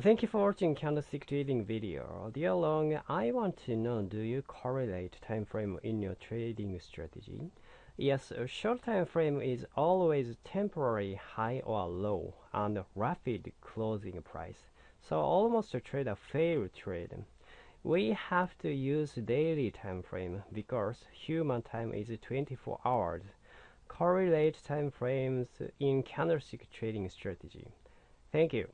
Thank you for watching candlestick trading video. Dear Long, I want to know do you correlate time frame in your trading strategy? Yes, a short time frame is always temporary high or low and rapid closing price. So almost a trade a fair trade. We have to use daily time frame because human time is 24 hours. Correlate time frames in candlestick trading strategy. Thank you.